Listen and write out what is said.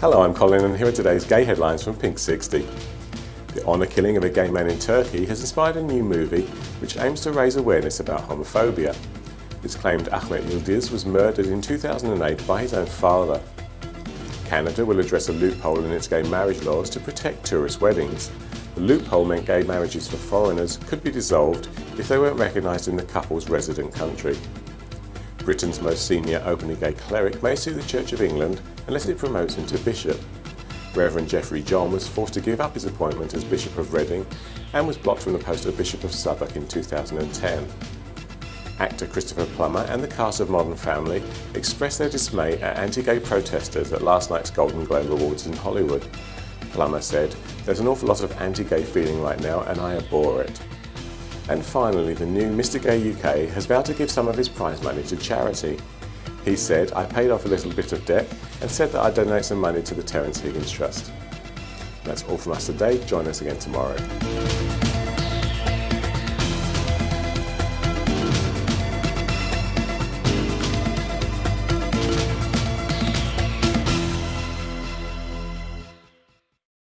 Hello, I'm Colin and here are today's gay headlines from Pink 60. The honour killing of a gay man in Turkey has inspired a new movie which aims to raise awareness about homophobia. It's claimed Ahmet Yildiz was murdered in 2008 by his own father. Canada will address a loophole in its gay marriage laws to protect tourist weddings. The loophole meant gay marriages for foreigners could be dissolved if they weren't recognised in the couple's resident country. Britain's most senior openly gay cleric may sue the Church of England unless it promotes him to bishop. Reverend Jeffrey John was forced to give up his appointment as Bishop of Reading and was blocked from the post of Bishop of Southwark in 2010. Actor Christopher Plummer and the cast of Modern Family expressed their dismay at anti-gay protesters at last night's Golden Globe Awards in Hollywood. Plummer said, there's an awful lot of anti-gay feeling right now and I abhor it. And finally, the new Mr Gay UK has vowed to give some of his prize money to charity. He said, I paid off a little bit of debt and said that I'd donate some money to the Terence Higgins Trust. That's all from us today. Join us again tomorrow.